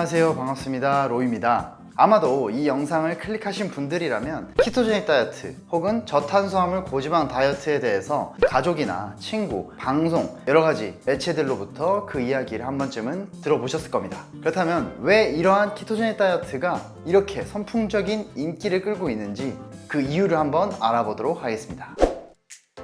안녕하세요. 반갑습니다. 로이입니다. 아마도 이 영상을 클릭하신 분들이라면 키토제닉 다이어트 혹은 저탄수화물 고지방 다이어트에 대해서 가족이나 친구, 방송 여러 가지 매체들로부터 그 이야기를 한 번쯤은 들어보셨을 겁니다. 그렇다면 왜 이러한 키토제닉 다이어트가 이렇게 선풍적인 인기를 끌고 있는지 그 이유를 한번 알아보도록 하겠습니다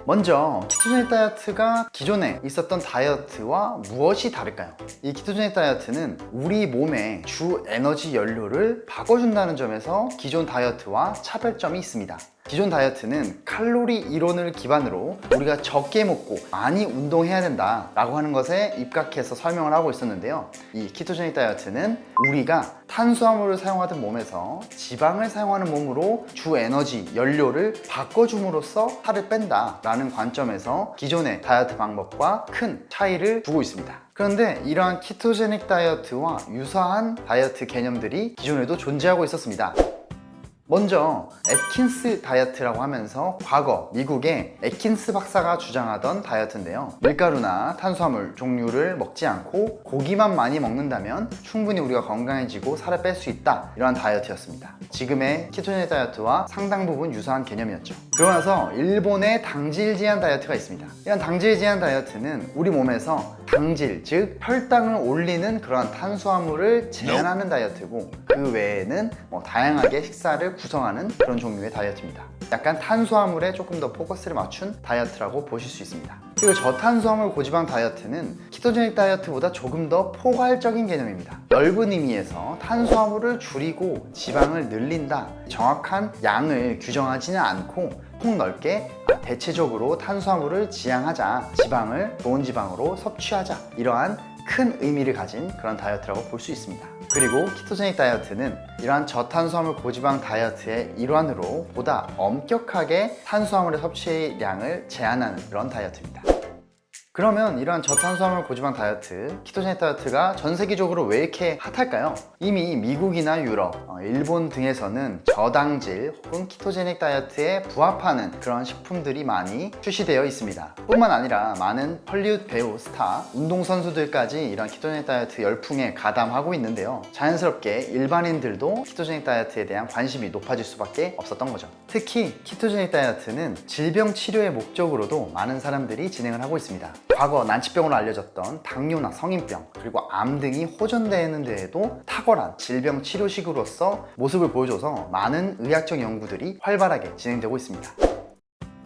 먼저 키토제닉 다이어트가 기존에 있었던 다이어트와 무엇이 다를까요? 이 키토제닉 다이어트는 우리 몸의 주 에너지 연료를 바꿔준다는 점에서 기존 다이어트와 차별점이 있습니다 기존 다이어트는 칼로리 이론을 기반으로 우리가 적게 먹고 많이 운동해야 된다 라고 하는 것에 입각해서 설명을 하고 있었는데요. 이 키토제닉 다이어트는 우리가 탄수화물을 사용하던 몸에서 지방을 사용하는 몸으로 주 에너지, 연료를 바꿔줌으로써 살을 뺀다 라는 관점에서 기존의 다이어트 방법과 큰 차이를 두고 있습니다. 그런데 이러한 키토제닉 다이어트와 유사한 다이어트 개념들이 기존에도 존재하고 있었습니다 먼저 에킨스 다이어트라고 하면서 과거 미국의 에킨스 박사가 주장하던 다이어트인데요. 밀가루나 탄수화물 종류를 먹지 않고 고기만 많이 먹는다면 충분히 우리가 건강해지고 살을 뺄 수 있다. 이러한 다이어트였습니다. 지금의 ketogenic 다이어트와 상당 부분 유사한 개념이었죠. 그러고 나서 일본의 당질 제한 다이어트가 있습니다. 이런 당질 제한 다이어트는 우리 몸에서 당질 즉 혈당을 올리는 그러한 탄수화물을 제한하는 다이어트고 그 외에는 뭐 다양하게 식사를 구성하는 그런 종류의 다이어트입니다. 약간 탄수화물에 조금 더 포커스를 맞춘 다이어트라고 보실 수 있습니다. 그리고 저탄수화물 고지방 다이어트는 키토제닉 다이어트보다 조금 더 포괄적인 개념입니다. 넓은 의미에서 탄수화물을 줄이고 지방을 늘린다 정확한 양을 규정하지는 않고 폭넓게 대체적으로 탄수화물을 지양하자 지방을 좋은 지방으로 섭취하자 이러한 큰 의미를 가진 그런 다이어트라고 볼 수 있습니다. 그리고 키토제닉 다이어트는 이러한 저탄수화물 고지방 다이어트의 일환으로 보다 엄격하게 탄수화물의 섭취량을 제한하는 그런 다이어트입니다 그러면 이러한 저탄수화물 고지방 다이어트, ketogenic 다이어트가 전 세계적으로 왜 이렇게 핫할까요? 이미 미국이나 유럽, 어, 일본 등에서는 저당질 혹은 ketogenic 다이어트에 부합하는 그런 식품들이 많이 출시되어 있습니다. 뿐만 아니라 많은 헐리우드 배우, 스타, 운동선수들까지 이런 ketogenic 다이어트 열풍에 가담하고 있는데요. 자연스럽게 일반인들도 ketogenic 다이어트에 대한 관심이 높아질 수밖에 없었던 거죠. 특히 ketogenic 다이어트는 질병 치료의 목적으로도 많은 사람들이 진행을 하고 있습니다 과거 난치병으로 알려졌던 당뇨나 성인병 그리고 암 등이 호전되는 데에도 탁월한 질병 치료식으로서 모습을 보여줘서 많은 의학적 연구들이 활발하게 진행되고 있습니다.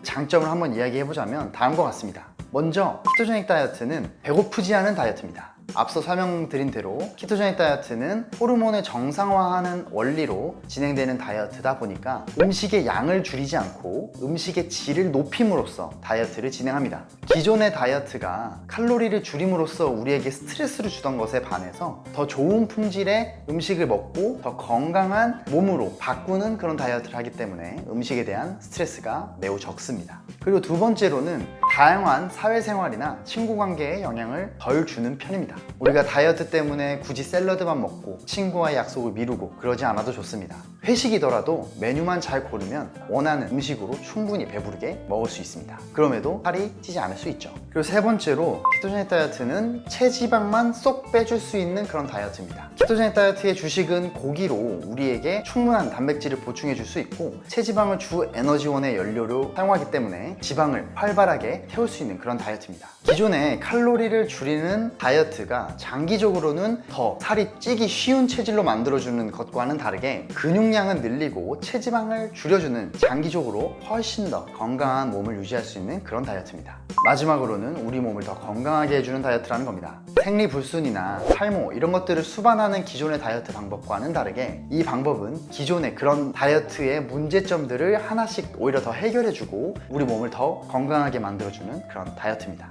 장점을 한번 이야기해보자면 다음과 같습니다. 먼저 키토제닉 다이어트는 배고프지 않은 다이어트입니다 앞서 설명드린 대로 키토제닉 다이어트는 호르몬을 정상화하는 원리로 진행되는 다이어트다 보니까 음식의 양을 줄이지 않고 음식의 질을 높임으로써 다이어트를 진행합니다. 기존의 다이어트가 칼로리를 줄임으로써 우리에게 스트레스를 주던 것에 반해서 더 좋은 품질의 음식을 먹고 더 건강한 몸으로 바꾸는 그런 다이어트를 하기 때문에 음식에 대한 스트레스가 매우 적습니다. 그리고 두 번째로는 다양한 사회생활이나 친구관계에 영향을 덜 주는 편입니다. 우리가 다이어트 때문에 굳이 샐러드만 먹고 친구와의 약속을 미루고 그러지 않아도 좋습니다. 회식이더라도 메뉴만 잘 고르면 원하는 음식으로 충분히 배부르게 먹을 수 있습니다. 그럼에도 살이 찌지 않을 수 있죠. 그리고 세 번째로 키토제닉 다이어트는 체지방만 쏙 빼줄 수 있는 그런 다이어트입니다. 키토제닉 다이어트의 주식은 고기로 우리에게 충분한 단백질을 보충해 줄 수 있고 체지방을 주 에너지원의 연료로 사용하기 때문에 지방을 활발하게 태울 수 있는 그런 다이어트입니다. 기존에 칼로리를 줄이는 다이어트가 장기적으로는 더 살이 찌기 쉬운 체질로 만들어주는 것과는 다르게 근육량은 늘리고 체지방을 줄여주는 장기적으로 훨씬 더 건강한 몸을 유지할 수 있는 그런 다이어트입니다. 마지막으로는 우리 몸을 더 건강하게 해주는 다이어트라는 겁니다. 생리불순이나 탈모 이런 것들을 수반하는 기존의 다이어트 방법과는 다르게 이 방법은 기존의 그런 다이어트의 문제점들을 하나씩 오히려 더 해결해주고 우리 몸을 더 건강하게 만들어 주는 그런 다이어트입니다.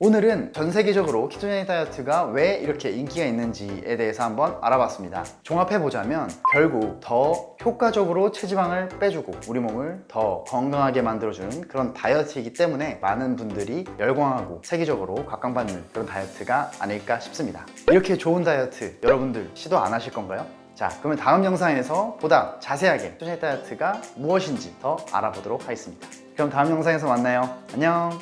오늘은 전 세계적으로 키토제닉 다이어트가 왜 이렇게 인기가 있는지에 대해서 한번 알아봤습니다. 종합해보자면 결국 더 효과적으로 체지방을 빼주고 우리 몸을 더 건강하게 만들어주는 그런 다이어트이기 때문에 많은 분들이 열광하고 세계적으로 각광받는 그런 다이어트가 아닐까 싶습니다. 이렇게 좋은 다이어트 여러분들 시도 안 하실 건가요? 자 그러면 다음 영상에서 보다 자세하게 키토제닉 다이어트가 무엇인지 더 알아보도록 하겠습니다 그럼 다음 영상에서 만나요. 안녕